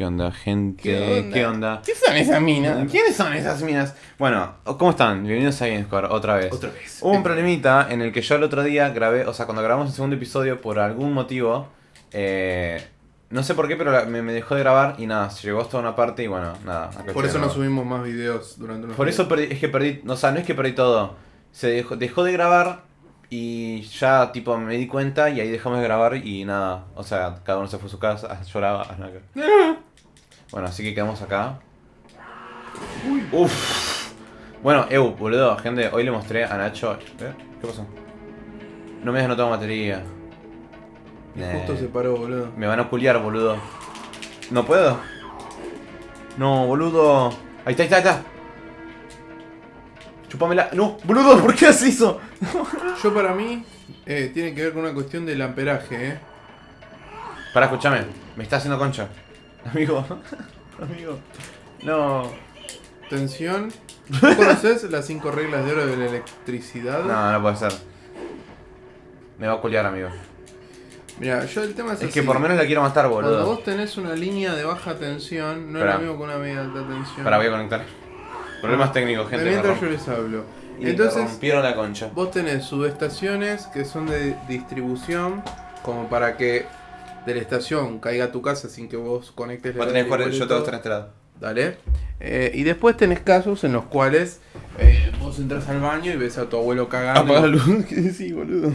¿Qué onda, gente? ¿Qué onda? ¿Qué onda? ¿Qué son esas minas? ¿Quiénes son esas minas? Bueno, ¿cómo están? Bienvenidos a Gamescore otra vez. Otra vez. Hubo un problemita en el que yo el otro día grabé, o sea, cuando grabamos el segundo episodio, por algún motivo, eh, no sé por qué, pero la- me, me dejó de grabar y nada, se llegó hasta una parte y bueno, nada. acá Por eso no nuevo. subimos más videos durante unos Por días. eso perdí- es que perdí, o sea, no es que perdí todo. Se dejó, dejó de grabar y ya tipo me di cuenta y ahí dejamos de grabar y nada. O sea, cada uno se fue a su casa, lloraba. nada que- Bueno, así que quedamos acá. Uf. Bueno, Eu, boludo, gente, hoy le mostré a Nacho. ¿Eh? ¿Qué pasó? No me dejas no tengo batería. Y Nah. justo se paró, boludo. Me van a culiar, boludo. ¿No puedo? No, boludo. Ahí está, ahí está, ahí está. Chupamela. No, boludo, ¿por qué haces eso? Yo para mí eh, tiene que ver con una cuestión del amperaje, eh. Para, escúchame. Me está haciendo concha. Amigo. Amigo. No. Tensión. ¿Tú conoces las cinco reglas de oro de la electricidad? No, no puede ser. Me va a culiar, amigo. Mira, yo el tema es, Es así. que por menos la quiero matar, Cuando boludo. vos tenés una línea de baja tensión, no es lo mismo que una media alta tensión. Para, voy a conectar. Problemas técnicos, De gente. me mientras yo les hablo. y Entonces, rompieron la concha. Vos tenés subestaciones que son de distribución, como para que de la estación caiga a tu casa sin que vos conectes Vos la tenés jugar- tele y yo tengo este lado. Dale. Eh, y después tenés casos en los cuales eh, vos entras al baño y ves a tu abuelo cagando. Apaga la luz. ¿Qué decís, boludo?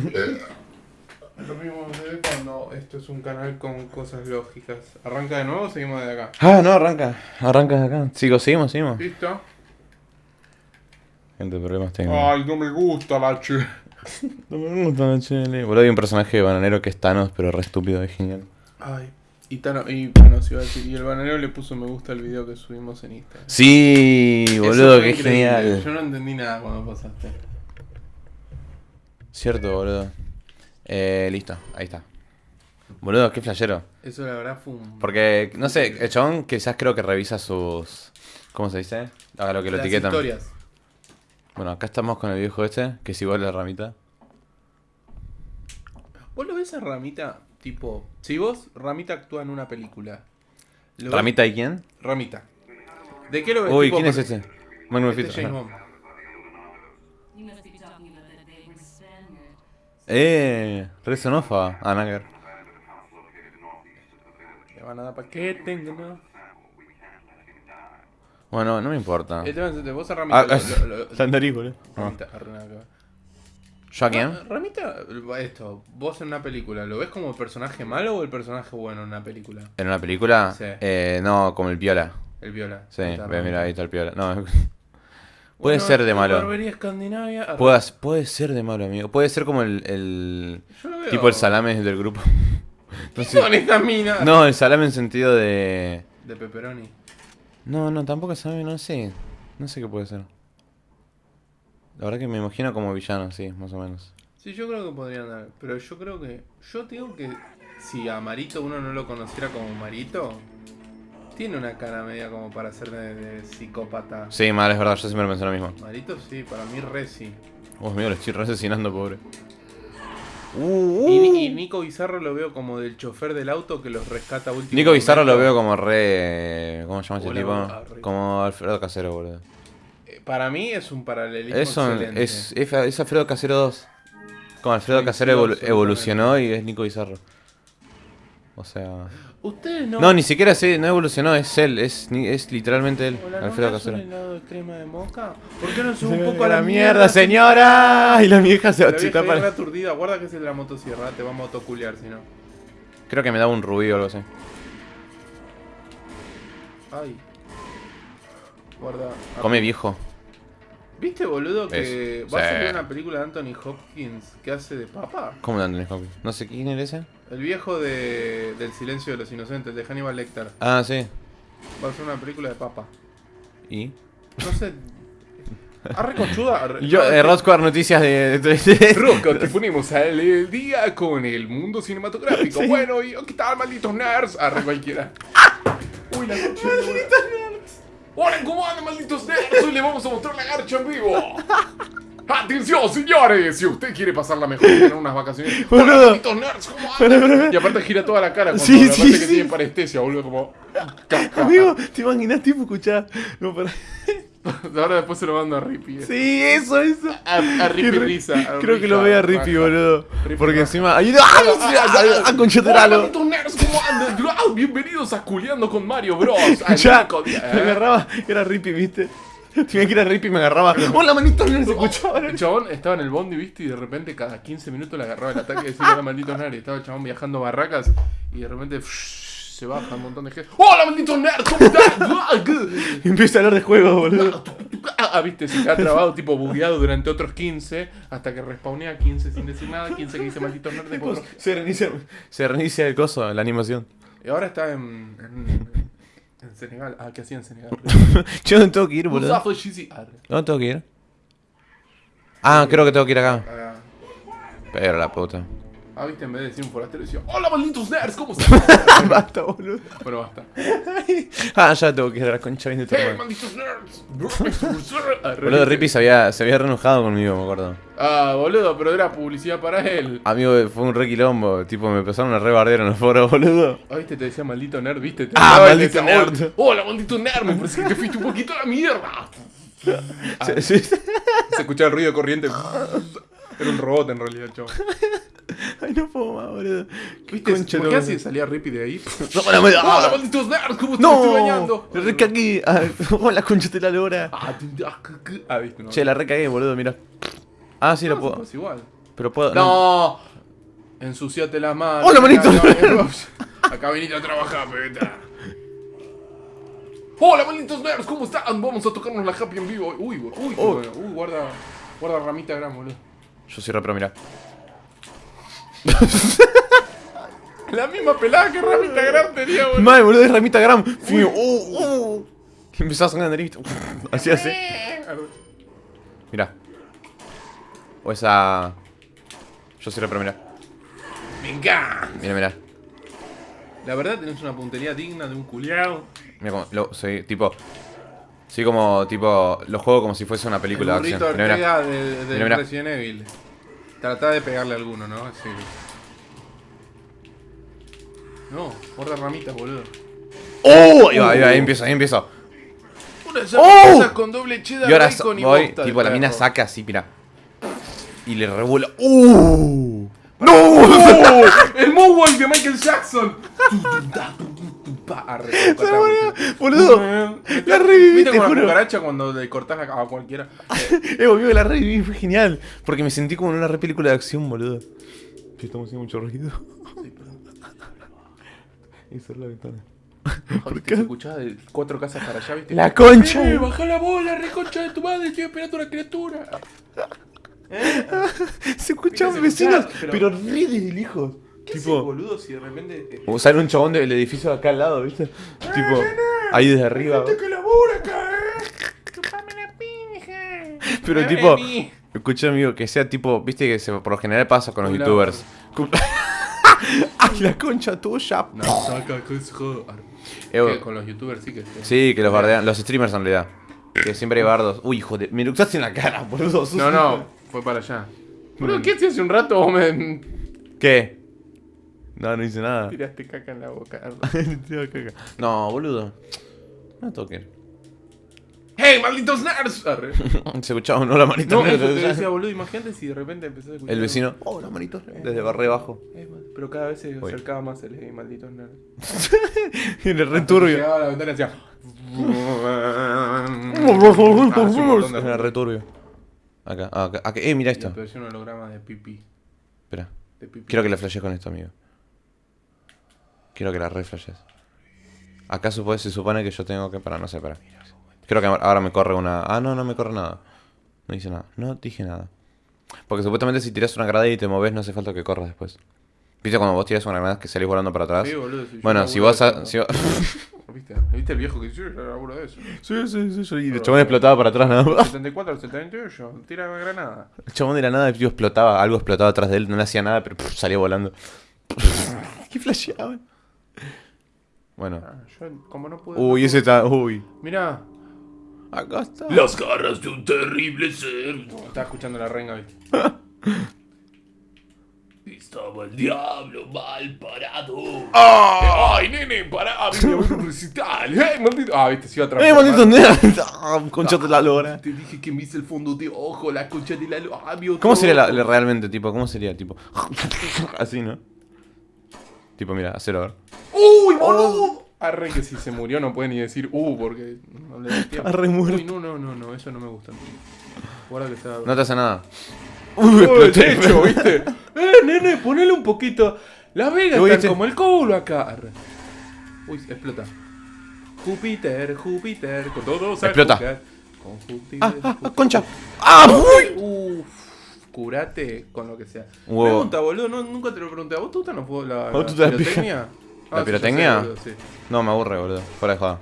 Lo mismo se ve cuando esto es un canal con cosas lógicas. ¿Arranca de nuevo o seguimos de acá? Ah, no, arranca. Arranca de acá. Sigo, seguimos, seguimos. ¿Listo? Gente, problemas técnicos. Ay, no me gusta la che. No me gusta chile. Boludo, hay un personaje de bananero que es Thanos, pero re estúpido, es genial. Ay. Y, Tano, y bueno, se iba a decir, y el bananero le puso me gusta al video que subimos en Instagram. Sí, boludo, increíble. genial. Yo no entendí nada cuando pasaste. Cierto, boludo. Eh, listo, ahí está. Boludo, qué flashero. Eso la verdad fue un... Porque, no sé, el chabón quizás creo que revisa sus... ¿Cómo se dice? A lo que lo Las etiquetan. historias. Bueno, acá estamos con el viejo este, que es igual a la ramita. ¿Vos lo ves a Ramita, tipo... Si vos, Ramita actúa en una película. ¿lo ves- ¿Ramita y quién? Ramita. ¿De qué lo ves? Uy, tipo, ¿quién es este? Manuel Este Fito. James. Eh, Resonofa. Ah, nada que ver. Le van a dar paquete, ¿no? Bueno, no me importa. El tema es este, vos a Ramita... Ah, lo- lo- lo- Sandarí, boludo. Ah. Ramita. ¿Yo a quién? Ah, Ramita, esto, vos en una película, ¿lo ves como el personaje malo o el personaje bueno en una película? ¿En una película? Sí. Eh, no, como el piola. El viola. Sí, Ahí está, ve, mira, ahí está el piola. No, Bueno, puede ser de malo. Escandinavia. Puede, ser de malo, amigo. Puede ser como el, el Yo lo veo. tipo el salame del grupo. ¿Qué son estas minas? No, el salame en sentido de... De pepperoni. No, no, tampoco es salame, no sé. No sé qué puede ser. La verdad que me imagino como villano, sí, más o menos. Sí, yo creo que podrían dar. Pero yo creo que. Yo digo que si a Marito uno no lo conociera como Marito, tiene una cara media como para ser de, de psicópata. Sí, mal, es verdad, yo siempre pensé lo mismo. Marito sí, para mí re sí. Oh, amigo, lo estoy re asesinando, pobre. Y, Uh, y Nico Bizarro lo veo como del chofer del auto que los rescata último. Nico Bizarro lo veo como re... ¿Cómo se llama ese Hola, tipo? Como Alfredo Casero, boludo. Eh, Para mí es un paralelismo es, es, es Alfredo Casero 2. Como Alfredo Sí, Casero evolucionó y es Nico Bizarro. O sea... Ustedes no. No, ni siquiera se, no evolucionó, es él, es, ni- es literalmente él, Hola, ¿no Alfredo un Casero. helado de crema de moca? ¿Por qué no sube un poco a la, mierda, señora! Y la vieja se La va a vieja para- aturdida, guarda que es el de la motosierra, te va a motoculear si no. Creo que me daba un rubí o algo así. Ay. Guarda. Come viejo. ¿Viste, boludo, que va a sí. salir una película de Anthony Hopkins que hace de papa? ¿Cómo de Anthony Hopkins? No sé quién era ese. El viejo de, del silencio de los inocentes, de Hannibal Lecter. Ah, sí. Va a ser una película de papa. ¿Y? No sé. Arre conchuda. arre- Yo, eh, Noticias de... de- te ponemos al el día con el mundo cinematográfico. Bueno, y ¿qué tal, malditos nerds? Arre cualquiera. Uy, la concha. ¡Hola, cómo andan, malditos nerds! Hoy les vamos a mostrar la garcha en vivo. ¡Atención, señores! Si usted quiere pasarla mejor y tener unas vacaciones. ¡Hola, malditos nerds! ¿Cómo andan? Y aparte gira toda la cara cuando Sí, la sí, parte que sí. tiene parestesia, boludo, como. Amigo, ¿te imaginas tipo escuchar? No, para... Ahora después se lo mando a Rippy. eh. Sí, eso, eso. A, a Rippy Risa. a Creo que lo vea Rippy, raja. boludo. Rippy Porque encima. ¡Ay, ¡Ah! ¡Concheteralo! Ah, Bienvenidos a Culeando con Mario Bros. Ya, me agarraba, era Rippy, ¿viste? Tenía que ir a Rippy y me agarraba. ¡Hola, manito! No se escuchaba. El chabón estaba en el bondi, viste, y de repente cada 15 minutos le agarraba el ataque y decía, hola, malditos nerds. Y estaba el chabón viajando barracas y de repente psh, se baja un montón de gente. ¡Hola, malditos nerds! ¿Cómo están? Y empieza a hablar de juegos, boludo. Ah, viste, se queda trabado, tipo bugueado durante otros 15, hasta que respawnea 15 sin decir nada, 15 que dice malditos nerds. después otro- Se reinicia, se reinicia el coso, la animación. Y ahora está en, en, en Senegal. Ah, ¿qué hacía en Senegal? Yo no tengo que ir, boludo. Arre. ¿Dónde tengo que ir? Ah, creo que tengo que ir acá. Ah, Pero la puta. Ah, viste, en vez de decir un forastero, decía: ¡Hola, malditos nerds! ¿Cómo están? Basta, boludo. bueno, basta. Ah, ya tengo que ir a la concha bien de tu ¡Hey, malditos nerds! Boludo. Rippy se había, se había reenojado conmigo, me acuerdo. Ah, boludo, pero era publicidad para él. Amigo, fue un re quilombo. Tipo, me empezaron a rebardear en los foros, boludo. Ah, viste, te decía maldito nerd, viste. Te Ah, maldito decía, nerd. "Hola, maldito nerd, me parece que te fuiste un poquito a la mierda. Sí, sí, sí. Se escuchaba el ruido de corriente. Era un robot en realidad, chavo. Ay, no puedo más, boludo. ¿Viste? Concha ¿Por qué la- así salía Rippy de ahí? No, no, me- ¡Hola, ah, malditos nerds! ¿Cómo te me estoy ¡No! bañando? La recagué. Ah, Hola, concha de la lora. Ah, ah, ah, viste, no. Che, la recagué, boludo, mira. Ah, sí, lo No, puedo. es igual. Pero puedo. No. Ensuciate las manos. Hola, manito. Acá, acá venite a trabajar, peta. Hola, malditos nerds, ¿cómo están? Vamos a tocarnos la happy en vivo. Uy, uy, uy, Oh. uy, guarda, guarda ramita gran, boludo. Yo soy rapero, mira. La misma pelada que ramita gran tenía, boludo. Madre, boludo, es ramita gram. Fío. Uh, uh. Empezaba a sangrar la nariz. Así, así. Mira. O esa. Yo soy rapero, mira. Venga. Mira, mira. La verdad tenés una puntería digna de un culiao. Mira cómo. Lo, soy tipo. Soy como. Tipo. Lo juego como si fuese una película el de acción. De. Resident Evil. Tratá de pegarle a alguno, ¿no? Sí. No, guarda ramitas, boludo. ¡Oh! Ahí va, ahí va, ahí empiezo, ahí empiezo. Unas ¡Oh! con doble cheddar, Y ahora bacon y voy, bosta de tipo, la mina saca así, mira. Y le revuela. ¡Uh! ¡No! ¡El Moonwalk de Michael Jackson! Pa, Se murió, boludo. La reviví, ¿Viste te la juro. cucaracha cuando le cortás la a cualquiera? Eh, boludo, la reviví, fue genial. Porque me sentí como en una re película de acción, boludo. Estamos haciendo mucho ruido. Y cerrar la ventana. ¿Viste? Se escuchaba de cuatro casas para allá, ¿viste? La concha. ¡Eh, baja la bola, reconcha de tu madre! Estoy esperando una criatura. Se escuchaban vecinos, escuchaba, pero, pero- re de lejos. ¿Qué Tipo, boludo, si de repente... eh, o sale un chabón del edificio de acá al lado, ¿viste? Tipo, ahí desde arriba. que labura acá, eh! ¡Chupame la pinja! Pero tipo, escucha amigo, que sea tipo, viste que se, por lo general pasa con los youtubers. ¡Ay, la concha tuya! No, saca, que es joder. Eh, Que Con los youtubers sí que... Sí, que los bardean, los streamers en realidad. Que siempre hay bardos. Uy, hijo de. Me eructaste en la cara, boludo. No, no, fue para allá. ¿qué hacías hace un rato? Vos me ¿Qué? No, no hice nada. tiraste caca en la boca. no, boludo. No toquen. ¡Hey, malditos nerds! Arre. Se escuchaba un hola manito. No, eso te decía, boludo, imagínate si de repente empezás a escuchar... El vecino. Hola manito. Desde barre abajo. Mal- Pero cada vez se acercaba más el hey, malditos nerds. Y el returbio. Llegaba a la ventana y hacía... Ah, de Era returbio. Acá, acá, acá. Eh, mira esto. apareció un holograma de pipí. Espera. Quiero que la flashes con esto, amigo. Quiero que la reflashes. Acá supone, se supone que yo tengo que. Para, no sé, para. Creo que ahora me corre una. Ah, no, no me corre nada. No dice nada. No dije nada. Porque supuestamente si tiras una granada y te moves, no hace falta que corras después. ¿Viste cuando vos tiras una granada que salís volando para atrás? Sí, boludo, si bueno, si vos. eso, si ¿Viste? ¿Viste el viejo que dice? Yo laburo de eso. sí, sí, sí, sí. Y el chabón explotaba para atrás nada más. 74 al 78, tira la granada. El chabón de la nada tío, explotaba, algo explotaba atrás de él, no le hacía nada, pero pff, salía volando. ¿Qué flasheaban? Bueno. Ah, yo, como no pude. Uy, ese está. Uy. Mirá. Acá está. Las garras de un terrible ser. Estaba escuchando la renga, ¿viste? Estaba el diablo mal parado. ¡Ah! Ay, nene, pará, vine a ver un recital. ¡Eh, maldito! Ah, viste, se iba a ¡Eh, maldito nerd! Ah, Concha de la lora. Te dije que me hice el fondo de ojo, la concha de la lo- ah, vio ¿Cómo sería la, la- realmente, tipo? ¿Cómo sería, tipo? Así, ¿no? Tipo, mira, a ver. ¡Uy, boludo! Arre que si se murió no puede ni decir uh porque no le da tiempo. Arre muerto. Uy, no, no, no, no, eso no me gusta. Guarda que está. No te hace nada. Uy, Uy, el exploté. techo, ¿viste? Eh, nene, ponele un poquito. Las vegas están ¿viste? como el culo acá. Arre. Uy, explota. Júpiter, Júpiter, con todos a Explota. Con Júpiter, ¡Ah, ah, ah, Júpiter. concha! ¡Ah! ¡Uy! Uf, curate con lo que sea. Wow. Pregunta, boludo, no, nunca te lo pregunté. ¿A vos te gustan los juegos la, ¿A vos la gusta la pirotecnia? ¿La Ah, pirotecnia? sé, boludo, sí. No, me aburre, boludo. Fuera de joda.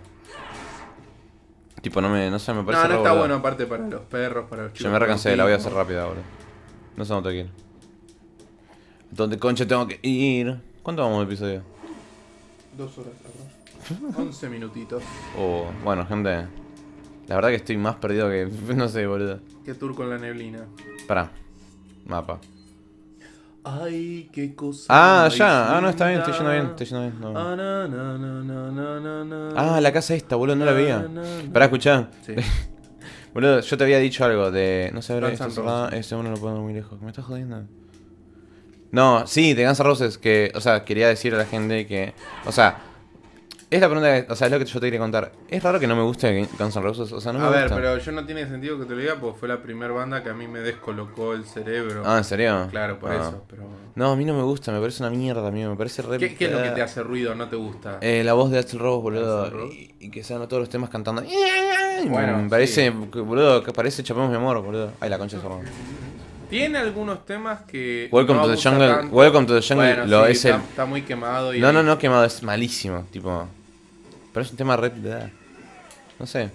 Tipo, no me... No sé, me parece No, no está boludo. bueno aparte para los perros, para los chicos. Yo me recansé, la voy a hacer rápida, boludo. No sé dónde tengo que ir. ¿Dónde concha tengo que ir? ¿Cuánto vamos de episodio? Dos horas, ¿verdad? 11 minutitos. Oh, bueno, gente. La verdad que estoy más perdido que... No sé, boludo. Qué tour con la neblina. Pará. Mapa. Ay, qué cosa. Ah, ya. Ah, no, está bien, estoy yendo bien, estoy yendo bien. no. Ah, la casa esta, boludo, no la veía. Pará, escuchá. Sí. Boludo, yo te había dicho algo de. No sé, ahora cerrada. Ese uno lo puedo ver muy lejos. ¿Me estás jodiendo? No, sí, de Guns N' Roses. Que, o sea, quería decir a la gente que. O sea, es la pregunta. que- o sea, es lo que yo te quería contar. Es raro que no me guste Guns N' Roses. O sea, no me a ver, gusta. pero yo no tiene sentido que te lo diga porque fue la primera banda que a mí me descolocó el cerebro. Ah, ¿en serio? Claro, por Ah. eso, pero... No, a mí no me gusta. Me parece una mierda, amigo. Me parece re. ¿Qué, qué es lo que te hace ruido, no te gusta? Eh, la voz de Axel Rose, boludo. Axl Rose. Y, y que sean todos los temas cantando. Bueno, me parece, sí. boludo, que parece Chapemos mi amor, boludo. Ay, la concha de. Tiene algunos temas que... Welcome no to the jungle-. Welcome to the jungle Bueno, lo sí, es está, el- está muy quemado y... No, no, no, quemado, es malísimo. Tipo. Pero es un tema re. No sé.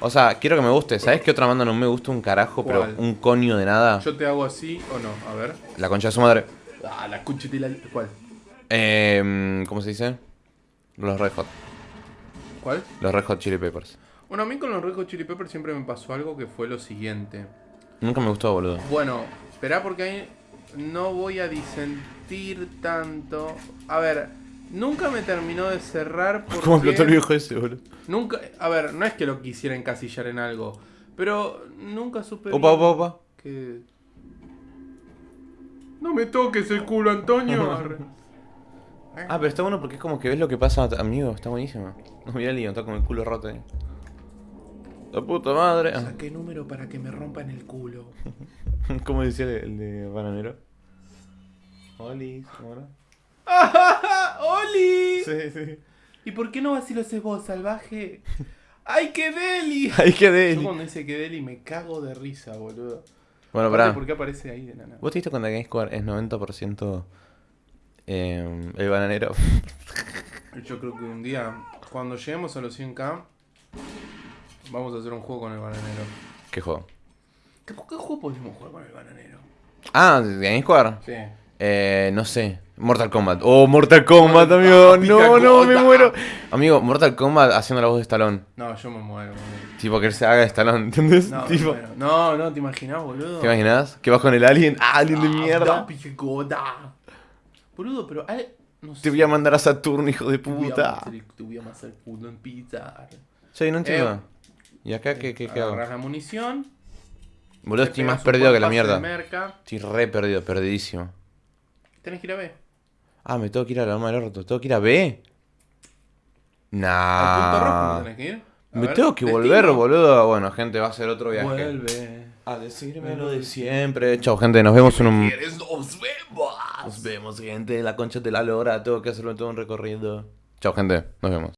O sea, quiero que me guste. ¿Sabes qué otra banda no me gusta un carajo? ¿Cuál? Pero un coño de nada. Yo te hago así o no, a ver. La concha de su madre. Ah, la concha de la... ¿Cuál? Eh, ¿Cómo se dice? Los Red Hot. ¿Cuál? Los Red Hot Chili Peppers. Bueno, a mí con los Red Hot Chili Peppers siempre me pasó algo que fue lo siguiente. Nunca me gustó, boludo. Bueno, espera porque ahí no voy a disentir tanto. A ver, nunca me terminó de cerrar porque... ¿Cómo explotó el viejo ese, boludo? Nunca, a ver, no es que lo quisiera encasillar en algo, pero nunca supe Opa, opa, opa. que... No me toques el culo, Antonio. Ah, pero está bueno porque es como que ves lo que pasa, amigo. Está buenísimo. No mira el lío, está con el culo roto ahí. La puta madre. Saqué número para que me rompan el culo. ¿Cómo decía el, el de Bananero? Oli, ¿cómo era? ¡Oli! Sí, sí. ¿Y por qué no así lo haces vos, salvaje? ¡Ay, qué deli! Ay, qué Yo deli. cuando dice que deli me cago de risa, boludo. Bueno, pará. ¿Por qué aparece ahí de nana? ¿Vos te diste cuenta que GameSquare es 90% eh, el bananero? Yo creo que un día, cuando lleguemos a los 100k, vamos a hacer un juego con el bananero. ¿Qué juego? ¿Qué, qué juego podemos jugar con el bananero? Ah, ¿de GameSquare? Sí. Eh, no sé. Mortal Kombat. Oh, Mortal Kombat, Mortal- amigo. No, no, me muero. Amigo, Mortal Kombat haciendo la voz de Stallone. No, yo me muero. boludo. Tipo, que se haga de Stallone, ¿entendés? No, tipo, no, no, ¿te imaginas, boludo? ¿Te imaginas? Que vas con el alien. Ah, alien de Ah, mierda. Boludo, pero no sé. Te voy a mandar a Saturno, hijo de puta. Te voy a el culo en pizza. Che, no entiendo. Eh, ¿Y acá qué, qué, qué hago? La munición. Boludo, estoy más perdido que la mierda. Estoy re perdido, perdidísimo. Tenés que ir a ver. Ah, me tengo que ir a la arma del orto. ¿Tengo que ir a B? Al punto rojo Nah. no tenés que ir. A Me ver, tengo que destino. volver, boludo. Bueno, gente, va a ser otro viaje. Vuelve. A decirme lo de siempre. Chao, gente, nos vemos en un. ¿Quieres? Nos vemos. Nos vemos, gente. La concha de la lora. Tengo que hacerlo todo un recorrido. Chao, gente. Nos vemos.